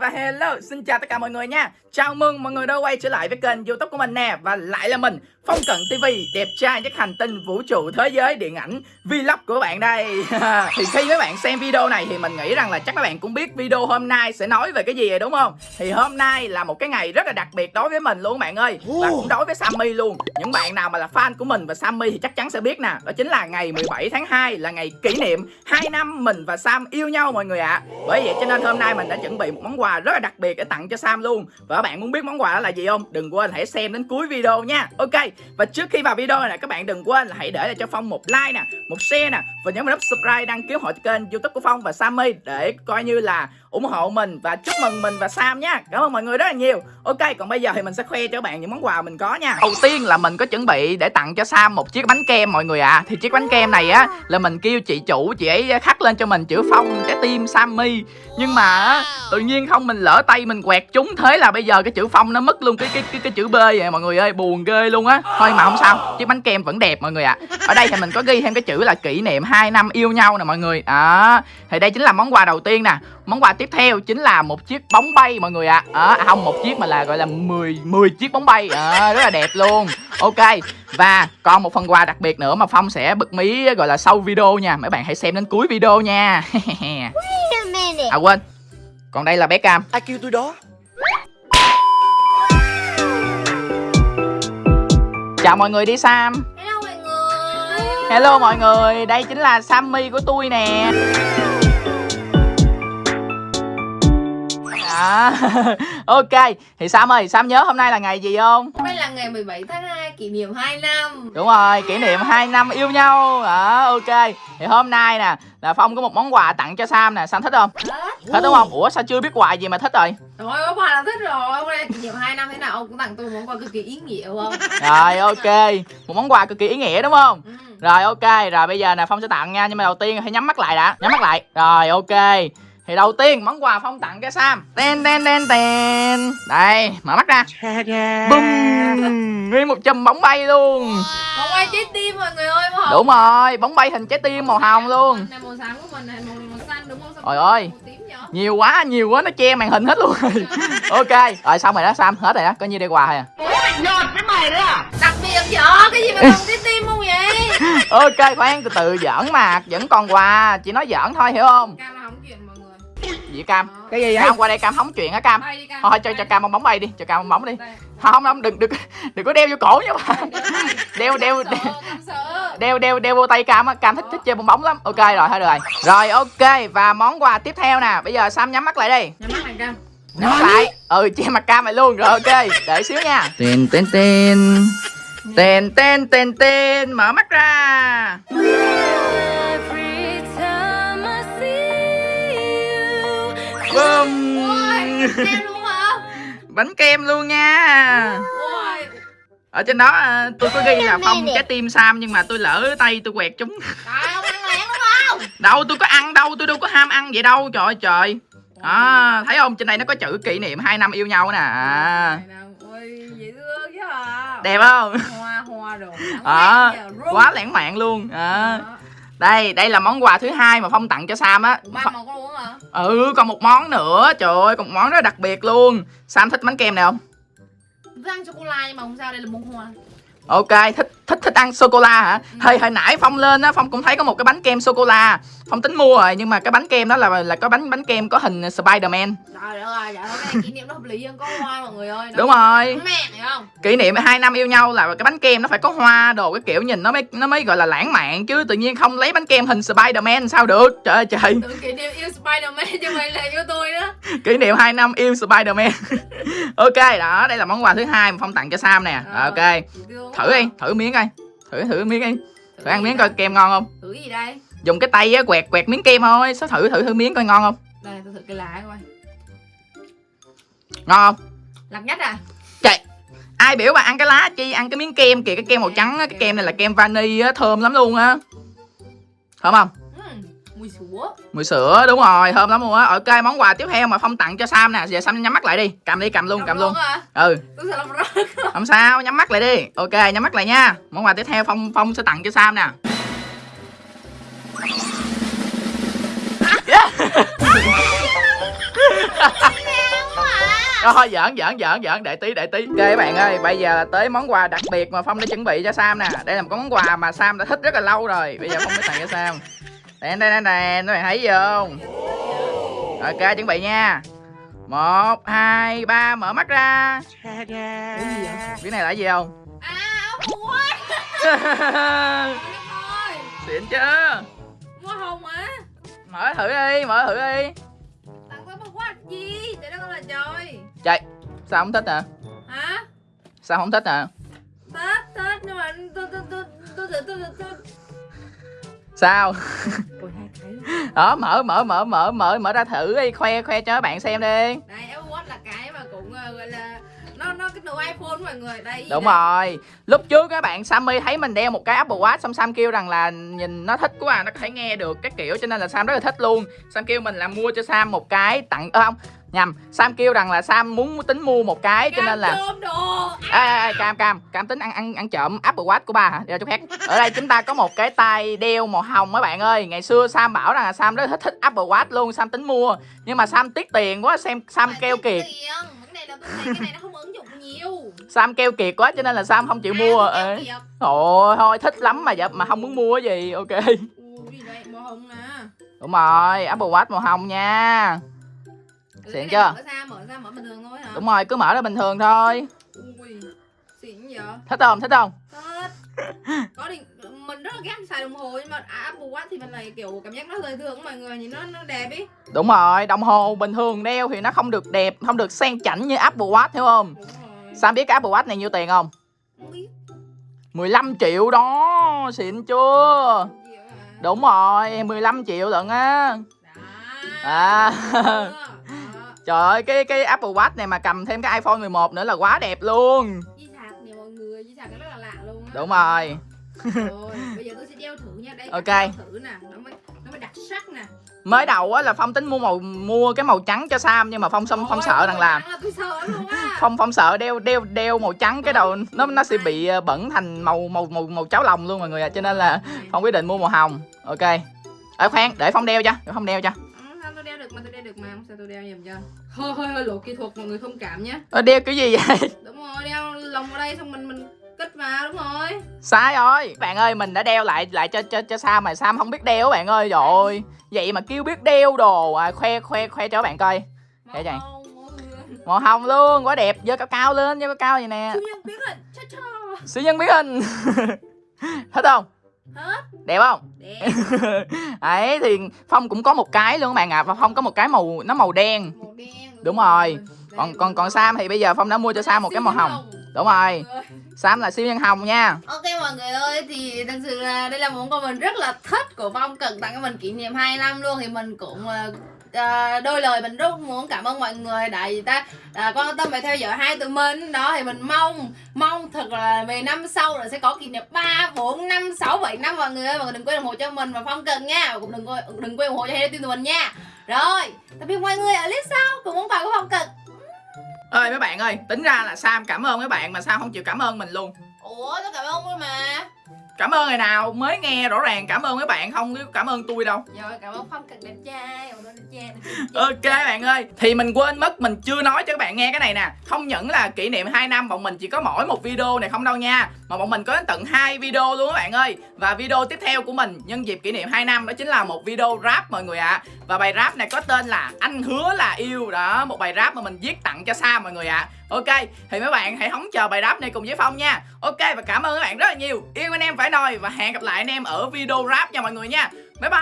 và hello, xin chào tất cả mọi người nha. Chào mừng mọi người đã quay trở lại với kênh youtube của mình nè. Và lại là mình, Phong Cận TV, đẹp trai nhất hành tinh vũ trụ thế giới điện ảnh Vlog của bạn đây. Thì khi mấy bạn xem video này thì mình nghĩ rằng là chắc các bạn cũng biết video hôm nay sẽ nói về cái gì rồi đúng không? Thì hôm nay là một cái ngày rất là đặc biệt đối với mình luôn bạn ơi. Và cũng đối với Sammy luôn. Những bạn nào mà là fan của mình và Sammy thì chắc chắn sẽ biết nè. Đó chính là ngày 17 tháng 2 là ngày kỷ niệm 2 năm mình và Sam yêu nhau mọi người ạ. À. Bởi vậy cho nên hôm nay mình đã chuẩn bị một món quà rất là đặc biệt để tặng cho Sam luôn. Và các bạn muốn biết món quà đó là gì không? Đừng quên hãy xem đến cuối video nha. Ok và trước khi vào video này, các bạn đừng quên là hãy để lại cho Phong một like nè, Một share nè, Và nhấn vào nút subscribe đăng ký hội kênh youtube của Phong và Sammy Để coi như là ủng hộ mình và chúc mừng mình và Sam nha. Cảm ơn mọi người rất là nhiều. Ok còn bây giờ thì mình sẽ khoe cho các bạn những món quà mình có nha. Đầu tiên là mình có chuẩn bị để tặng cho Sam một chiếc bánh kem mọi người ạ. À. Thì chiếc bánh kem này á là mình kêu chị chủ chị ấy khắc lên cho mình chữ Phong trái tim Sammy. Nhưng mà tự nhiên không mình lỡ tay mình quẹt trúng. Thế là bây giờ cái chữ Phong nó mất luôn cái cái cái, cái chữ B vậy mọi người ơi. Buồn ghê luôn á. Thôi mà không sao chiếc bánh kem vẫn đẹp mọi người ạ. À. Ở đây thì mình có ghi thêm cái chữ là kỷ niệm 2 năm yêu nhau nè mọi người. Đó. Thì đây chính là món quà đầu tiên nè. Món quà tiếp theo chính là một chiếc bóng bay mọi người ạ. À. à, không một chiếc mà là gọi là 10 10 chiếc bóng bay. À, rất là đẹp luôn. Ok và còn một phần quà đặc biệt nữa mà phong sẽ bật mí gọi là sau video nha. Mấy bạn hãy xem đến cuối video nha. À quên. Còn đây là bé cam. Ai kêu tôi đó? Chào mọi người đi sam. Hello mọi người. Hello mọi người đây chính là sammy của tôi nè À, ok thì Sam ơi Sam nhớ hôm nay là ngày gì không? Hôm nay là ngày 17 tháng 2 kỷ niệm 2 năm. Đúng rồi kỷ niệm 2 năm yêu nhau. À, ok. Thì hôm nay nè là Phong có một món quà tặng cho Sam nè. Sam thích không? Thích. Đúng không? Ủa sao chưa biết quà gì mà thích rồi? Rồi có quà là thích rồi. Hôm nay kỷ niệm 2 năm thế nào? Ông cũng tặng tôi một món quà cực kỳ ý nghĩa không? Rồi ok. Một món quà cực kỳ ý nghĩa đúng không? Ừ. rồi ok. Rồi bây giờ nè Phong sẽ tặng nha. Nhưng mà đầu tiên hãy nhắm mắt lại đã. Nhắm mắt lại. Rồi ok thì đầu tiên món quà Phong tặng cho Sam. Ten ten ten ten. Đây mở mắt ra. Bum Nguyên một chùm bóng bay luôn. Bóng bay trái tim mọi người ơi màu hồng Đúng rồi bóng bay hình trái tim màu hồng luôn. Này màu xám của mình này màu này màu xanh đúng không? Sao Trời ơi. Nhiều quá nhiều quá nó che màn hình hết luôn rồi. Ok Rồi xong rồi đó Sam hết rồi đó. Có nhiêu đây quà thôi à. Đặc biệt vợ cái gì mà bằng trái tim không vậy? Ok khoan từ từ giỡn mà Vẫn còn quà Chị nói giỡn thôi hiểu không Gì Cam. Cái gì Cam qua đây Cam hóng chuyện hả Cam. Bay đi Cam. Thôi cho cho Cam bong bóng bay đi Cho Cam bong bóng đi. Đây. Không không đừng đừng đừng có đeo vô cổ nha bạn Đeo đeo đeo đeo đeo vô tay Cam á Cam thích thích chơi bong bóng lắm. Ok rồi thôi được rồi. Rồi ok và món quà tiếp theo nè. Bây giờ Sam nhắm mắt lại đi. Nhắm mắt này Cam. Nhắm mắt lại. Ừ che mặt Cam lại luôn. Rồi ok Đợi xíu nha. Tên tên tên. Tên tên tên tên. Mở mắt ra Luôn hả Bánh kem luôn nha. Ở trên đó à, tôi có ghi là phong trái tim Sam Nhưng mà tôi lỡ tay tôi quẹt chúng. Đâu tôi có ăn đâu Tôi đâu có ham ăn vậy đâu Trời ơi trời. À, Thấy không? Trên đây nó có chữ kỷ niệm 2 năm yêu nhau nè. À, Này nè, Ôi dễ thương chứ à Đẹp không Hoa hoa đồ. à, Quá lãng mạn luôn. À, Đây đây là món quà thứ hai mà Phong tặng cho Sam á. Ba có uống hả? Ừ còn một món nữa. Trời ơi còn một món rất đặc biệt luôn. Sam thích bánh kem này không? Răng sô-cô-la nhưng mà không sao đây là bông hoa. Ok, thích thích thích ăn sô cô la hả? Hồi hồi nãy Phong lên á, Phong cũng thấy có một cái bánh kem sô cô la. Phong tính mua rồi nhưng mà cái bánh kem đó là là có bánh bánh kem có hình Spider-Man. Trời đất ơi, dạ thôi cái kỷ niệm nó hợp lý hơn có hoa mọi người ơi Nó Đúng rồi. Mẹ hiểu không? Kỷ niệm 2 năm yêu nhau là cái bánh kem nó phải có hoa đồ cái kiểu nhìn nó mới nó mới gọi là lãng mạn chứ tự nhiên không lấy bánh kem hình Spider-Man sao được. Trời ơi trời. Kỷ niệm yêu Spider-Man chứ mày là yêu tôi đó Kỷ niệm 2 năm yêu Spider-Man. ok, đó, đây là món quà thứ hai mà Phong tặng cho Sam nè. Rồi, Ok. Thử đi, thử miếng coi. Thử thử miếng đi. Thử ăn miếng coi kem ngon không? Thử gì đây? Dùng cái tay á quẹt quẹt miếng kem thôi. Sao thử thử thử miếng coi ngon không? Đây tôi thử cái lá coi Ngon không? Lạc nhất à? Trời Ai biểu bà ăn cái lá chi Ăn cái miếng kem kìa Cái kem màu trắng á Cái kem này là kem vani á Thơm lắm luôn á Thơm không? Mùi sữa. Mùi sữa đúng rồi Thơm lắm luôn á. Ok món quà tiếp theo mà Phong tặng cho Sam nè Giờ Sam nhắm mắt lại đi. Cầm đi cầm luôn cầm luôn. à? Ừ. Không sao nhắm mắt lại đi. Ok nhắm mắt lại nha. Món quà tiếp theo Phong Phong sẽ tặng cho Sam nè. Thôi giỡn giỡn giỡn giỡn để tí để tí. Ok các bạn ơi bây giờ là tới món quà đặc biệt mà Phong đã chuẩn bị cho Sam nè. Đây là một món quà mà Sam đã thích rất là lâu rồi. Bây giờ Phong mới tặng cho Sam Đèn đèn đèn đèn các bạn thấy gì không? Ok chuẩn bị nha. Một hai ba mở mắt ra. Biết này là gì không? À ui Ôi Xịn chưa? Hoa hồng á Mở thử đi mở thử đi. Tặng tôi một quạt gì? Để đó con là trời. Trời Sao không thích hả? Hả? Sao không thích hả? Tết Tết nhưng mà tôi tôi tôi tôi tôi tôi tôi Sao? Cái Đó mở mở mở mở mở mở ra thử đi Khoe khoe cho các bạn xem đi. Đây Apple Watch là cái mà cũng ờ, gọi là Nó nó cái đồ iPhone mọi người Đây Đúng đây. rồi. Lúc trước các bạn Sammy thấy mình đeo một cái Apple Watch Xong Sam kêu rằng là nhìn nó thích quá à, Nó có thể nghe được các kiểu Cho nên là Sam rất là thích luôn. Sam kêu mình là mua cho Sam một cái tặng ơ không Nhầm Sam kêu rằng là Sam muốn tính mua một cái Cho nên là Cam đồ. Ê, ê, ê, cam cam cam tính ăn ăn ăn trộm Apple Watch của ba hả? Đeo chút khác ở đây chúng ta có một cái tay đeo màu hồng mấy bạn ơi. Ngày xưa Sam bảo rằng là Sam rất thích thích Apple Watch luôn Sam tính mua. Nhưng mà Sam tiếc tiền quá xem Sam kêu kiệt. Sam kêu kiệt quá cho nên là Sam không chịu mua. à. Ôi thôi thích lắm mà giờ mà không muốn mua cái gì ok. Ui gì đây màu hồng nè đúng rồi Apple Watch màu hồng nha Xịn này chưa? Mở ra mở ra mở bình thường thôi hả? Đúng rồi cứ mở ra bình thường thôi. Ui xịn vậy thích không thích không? Thật Có định mình rất là ghét xài đồng hồ nhưng mà Apple Watch thì mình lại kiểu cảm giác nó đời thường mọi người nhìn nó nó đẹp ý. Đúng rồi đồng hồ bình thường đeo thì nó không được đẹp không được sang chảnh như Apple Watch hiểu không? Sam biết cái Apple Watch này nhiêu tiền không? Không biết. 15 triệu đó xịn chưa? Đúng rồi 15 triệu lận á. À. Trời ơi cái cái Apple Watch này mà cầm thêm cái iPhone 11 nữa là quá đẹp luôn. Di sạc nè mọi người Di sạc nó rất là lạ luôn á. Đúng rồi. Rồi bây giờ tôi sẽ đeo thử nha. Đây Ok. thử nè nó mới nó mới đặc sắc nè. Mới đầu á là phong tính mua màu mua cái màu trắng cho Sam nhưng mà phong phong phong sợ rằng là sợ luôn á. Phong phong sợ đeo đeo đeo màu trắng cái đầu nó nó sẽ bị ờ, bẩn thành màu màu màu màu cháo lòng luôn mọi người ạ cho nên là phong quyết định mua màu hồng. Ok. Ở khoan để phong đeo cho để phong đeo cho được mà mà sao tôi đeo nhầm cho. Hơi hơi hơi lộ kỹ thuật mọi người thông cảm nhé. Ờ, đeo cái gì vậy? Đúng rồi đeo lồng vào đây xong mình mình kích vào đúng rồi. Sai rồi. Bạn ơi mình đã đeo lại lại cho cho cho Sam mà Sam không biết đeo bạn ơi ơi. Vậy mà kêu biết đeo đồ à, khoe khoe khoe cho bạn coi. Để vậy. Màu hồng, luôn quá đẹp. Giơ cao cao lên giơ cao cao vậy nè. Siêu nhân biết rồi cha cha. Siêu nhân biến hình. Thích không hết. Đẹp không? Đẹp. Ấy thì phong cũng có một cái luôn các bạn ạ. Và phong có một cái màu nó màu đen. Màu đen Đúng rồi. Đây, còn còn còn Sam thì bây giờ phong đã mua cho Sam một cái màu hồng. Đúng rồi. Sam là siêu nhân hồng nha. Ok mọi người ơi thì thật sự là đây là một quà mình rất là thích của Phong Cần tặng cho mình kỷ niệm 2 năm luôn. Thì mình cũng ờ, đôi lời mình rất muốn cảm ơn mọi người. Tại vì ta à, quan tâm và theo dõi hai tụi mình. Đó thì mình mong mong thật là về năm sau là sẽ có kỷ niệm 3, 4, 5, 6, 7 năm. Mọi người ơi mọi người đừng quên ủng hộ cho mình và Phong Cần nha. Và cũng đừng quên đừng quên ủng hộ cho hai tụi mình nha. Rồi tạm biệt mọi người ở clip sau. Cùng món quà của Phong Cần. Ơi mấy bạn ơi tính ra là Sam cảm ơn mấy bạn mà Sam không chịu cảm ơn mình luôn. Ủa tôi cảm ơn mà cảm ơn ngày nào mới nghe rõ ràng cảm ơn mấy bạn không cảm ơn tôi đâu. Rồi cảm ơn Phong Cần đẹp trai. Ok bạn ơi. Thì mình quên mất mình chưa nói cho các bạn nghe cái này nè. Không những là kỷ niệm 2 năm Bọn mình chỉ có mỗi một video này không đâu nha. Mà bọn mình có đến tận hai video luôn các bạn ơi. Và video tiếp theo của mình Nhân dịp kỷ niệm 2 năm Đó chính là một video rap mọi người ạ. Và bài rap này có tên là Anh hứa là yêu. Đó một bài rap mà mình viết tặng cho Sam mọi người ạ Ok, Thì mấy bạn hãy hóng chờ bài rap này cùng với Phong nha. Ok, và cảm ơn các bạn rất là nhiều. Yêu anh em phải nồi Và hẹn gặp lại anh em ở video rap nha mọi người nha. Bye bye.